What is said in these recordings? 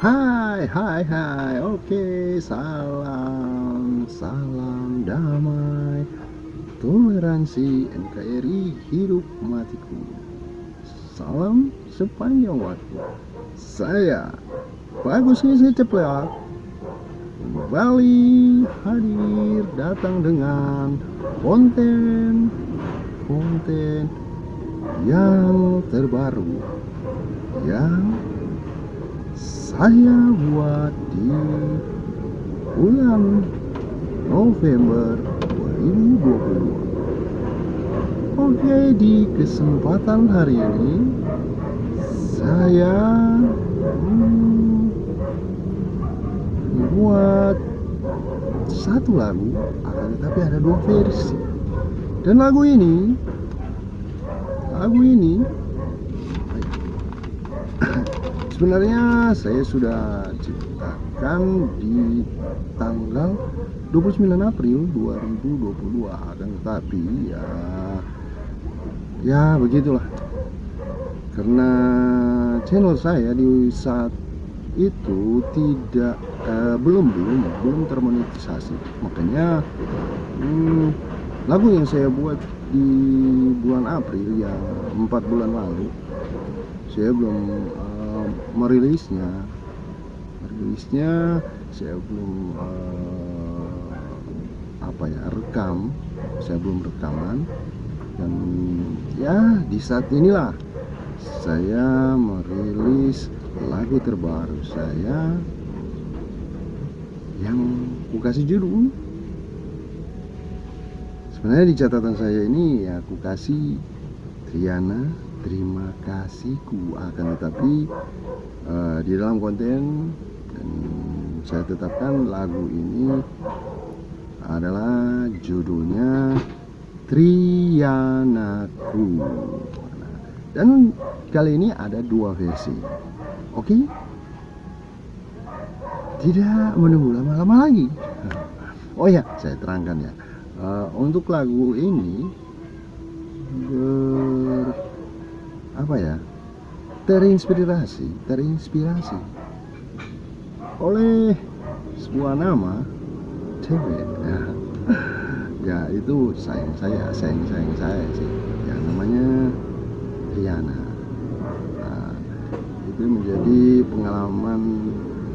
Hai hai hai. Oke salam Salam damai. Toleransi NKRI hidup matiku. Salam sepanjang waktu. Saya Bagus Ngisi Ceplak Kembali hadir datang dengan konten konten yang terbaru. Yang saya buat di bulan November 2022 Oke di kesempatan hari ini saya membuat satu lagu akan tetapi ada dua versi. Dan lagu ini lagu ini sebenarnya saya sudah ciptakan di tanggal 29 April 2022 akan tetapi ya ya begitulah. Karena channel saya di saat itu tidak eh, belum belum belum termonetisasi. Makanya hmm, lagu yang saya buat di bulan April yang empat bulan lalu saya belum merilisnya. Merilisnya saya belum uh, apa ya rekam. Saya belum rekaman. Dan ya di saat inilah saya merilis lagu terbaru saya yang aku kasih judul. Sebenarnya di catatan saya ini ya aku kasih Triana terima kasihku. Akan tetapi uh, di dalam konten dan saya tetapkan lagu ini adalah judulnya Trianaku. Dan kali ini ada dua versi. Oke? Okay? tidak menunggu lama-lama lagi. Oh ya saya terangkan ya. Uh, untuk lagu ini apa ya? Terinspirasi terinspirasi. Oleh sebuah nama cewek ya, ya itu sayang saya sayang sayang saya sih. Ya namanya Riana. Nah, itu menjadi pengalaman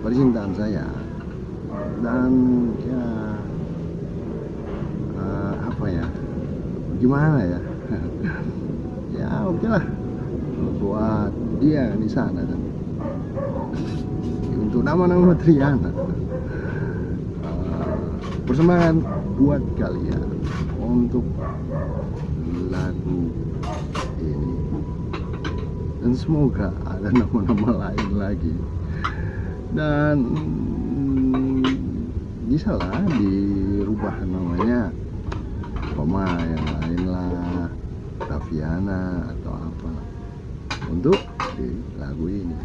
percintaan saya. Dan ya uh, apa ya? Gimana ya? Ya oke okay lah buat dia di sana kan. Untuk nama-nama Triana. Uh, persembahan buat kalian untuk lagu ini. Dan semoga ada nama-nama lain lagi. Dan hmm, bisa lah dirubah namanya. Koma yang lain lah Taviana atau apa untuk di lagu ini.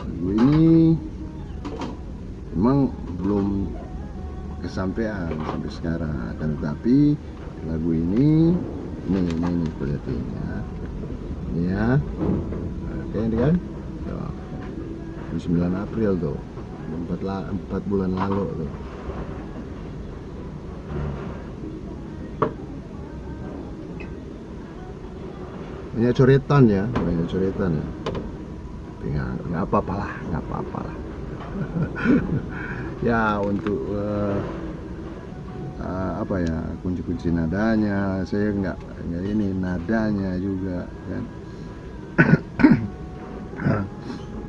Lagu ini memang belum kesampaian sampai sekarang akan tetapi lagu ini ini ini ini kulihatnya ini ya. Oke ini kan? 9 April tuh. 4, 4 bulan lalu tuh banyak coretan ya banyak coretan ya. Nggak nggak apa-apa lah nggak apa-apa lah. Ya untuk uh, uh, apa ya kunci-kunci nadanya saya nggak nggak ini nadanya juga kan.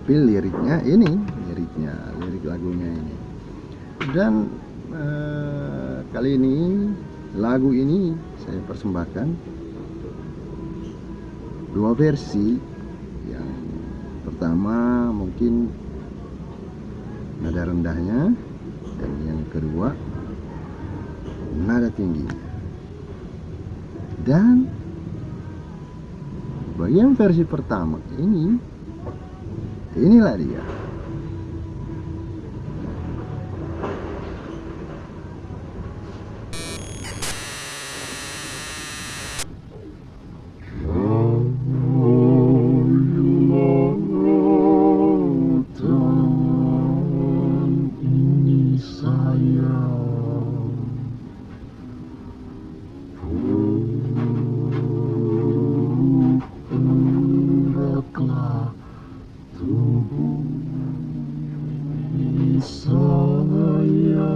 Tapi liriknya ini liriknya lirik lagunya ini. Dan uh, kali ini lagu ini saya persembahkan dua versi. Yang pertama mungkin nada rendahnya. Dan yang kedua nada tinggi. Dan bagian versi pertama ini inilah dia sayang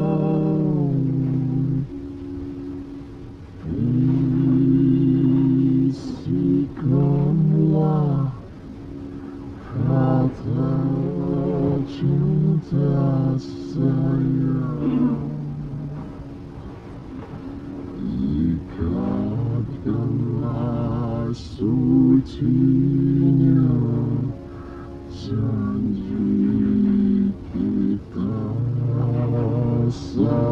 sayang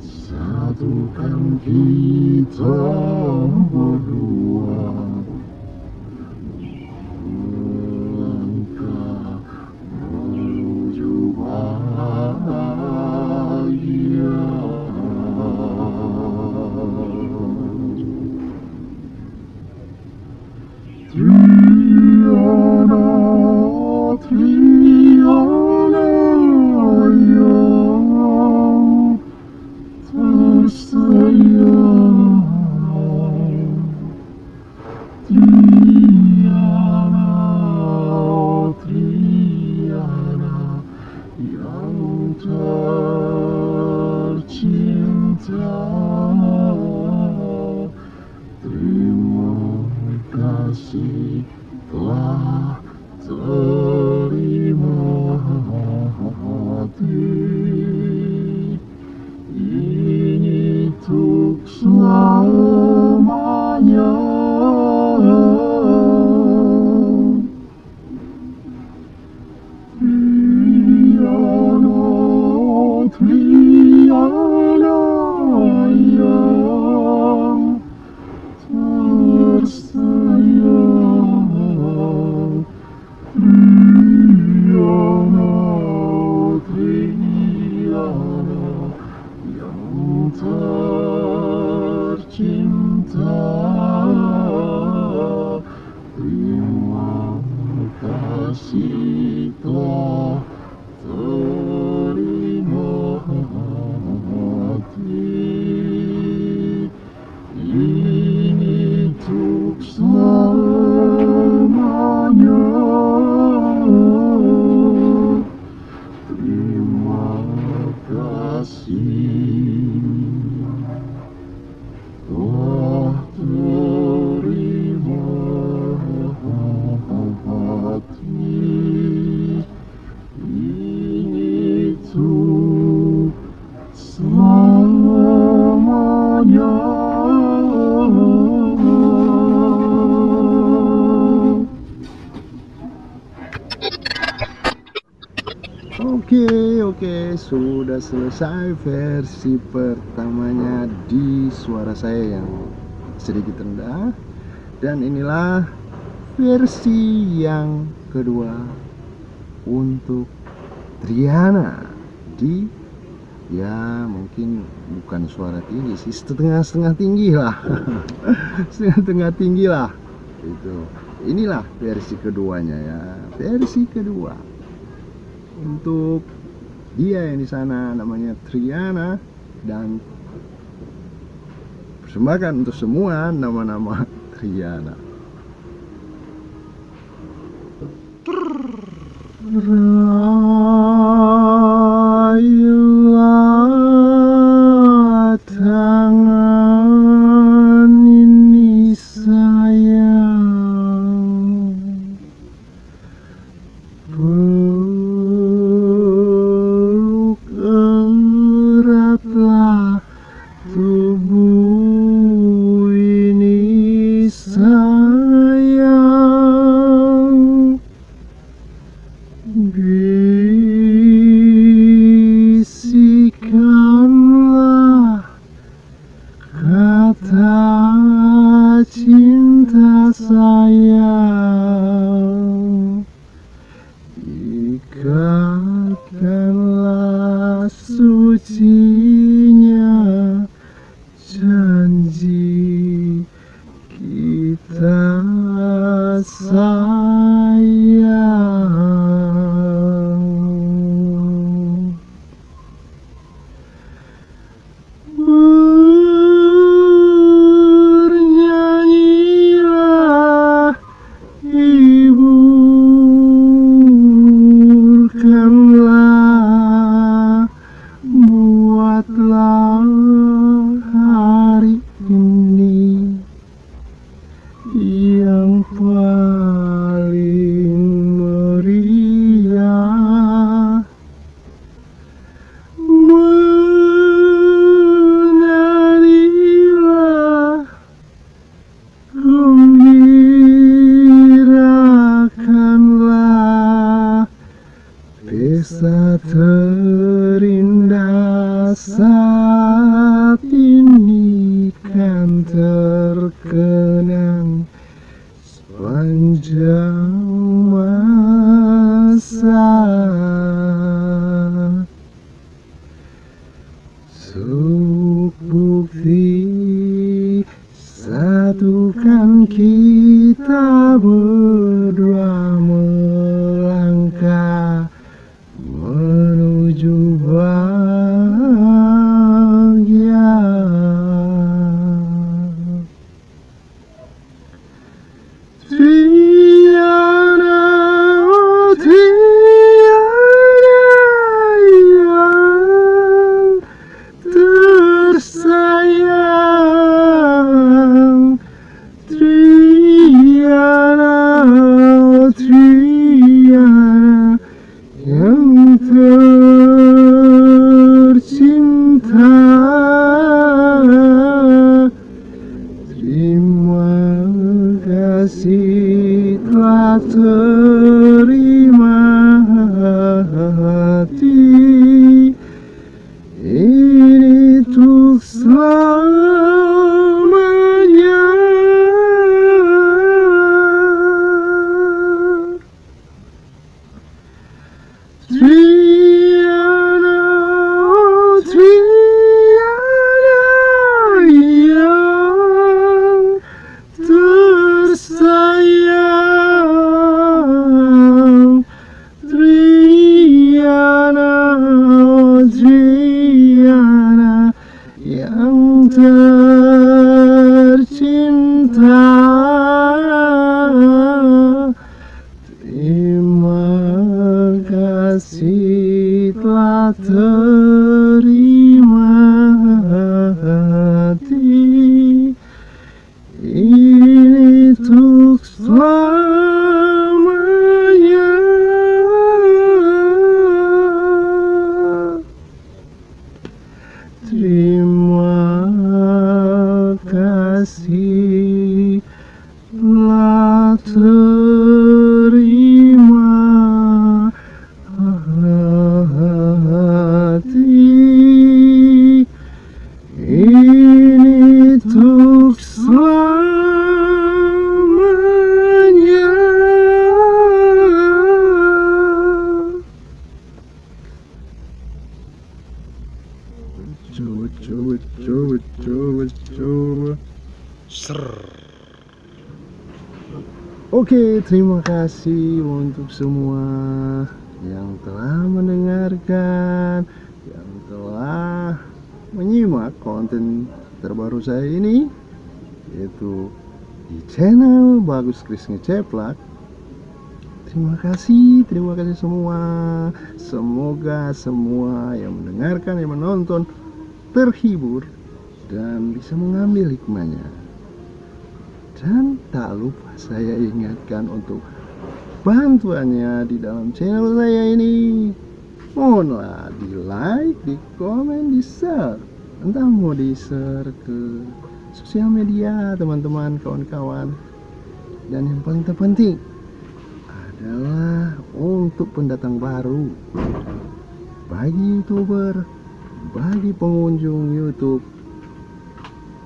satukan kita untuk tercinta Terima kasih sudah selesai versi pertamanya di suara saya yang sedikit rendah. Dan inilah versi yang kedua untuk Triana di ya mungkin bukan suara tinggi sih setengah-setengah tinggi lah. Setengah-setengah tinggi lah. Itu. Inilah versi keduanya ya. Versi kedua untuk dia yang di sana namanya Triana dan persembahkan untuk semua nama-nama Triana. Rayulah 네. Tubuh bukti satukan kita terima kasih untuk semua yang telah mendengarkan, yang telah menyimak konten terbaru saya ini, yaitu di channel Bagus Kris Ngeceplak. Terima kasih, terima kasih semua. Semoga semua yang mendengarkan, yang menonton terhibur dan bisa mengambil hikmahnya. Dan tak lupa saya ingatkan untuk bantuannya di dalam channel saya ini. Mohonlah di like, di komen, di share. Entah mau di share ke sosial media teman-teman, kawan-kawan. Dan yang paling terpenting adalah untuk pendatang baru bagi youtuber, bagi pengunjung YouTube.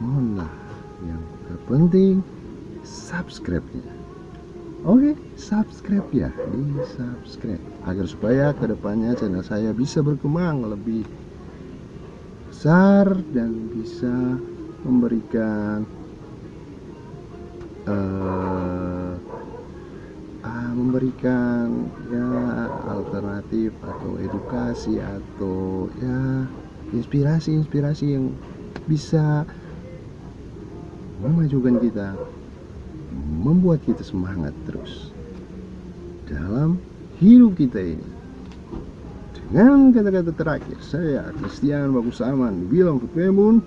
Mohonlah yang terpenting subscribe-nya. Oke, subscribe ya, di subscribe. Agar supaya ke depannya channel saya bisa berkembang lebih besar dan bisa memberikan uh, uh, memberikan ya alternatif atau edukasi atau ya inspirasi-inspirasi yang bisa memajukan kita membuat kita semangat terus dalam hidup kita ini. Dengan kata-kata terakhir saya Christian Bagus Aman bilang Pemun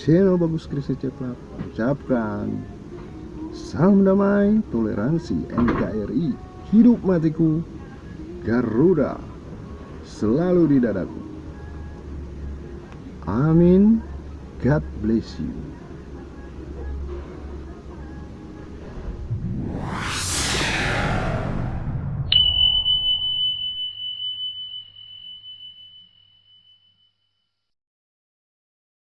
channel Bagus Kristen Ceplak ucapkan salam damai toleransi NKRI hidup matiku Garuda selalu di dadaku. Amin. God bless you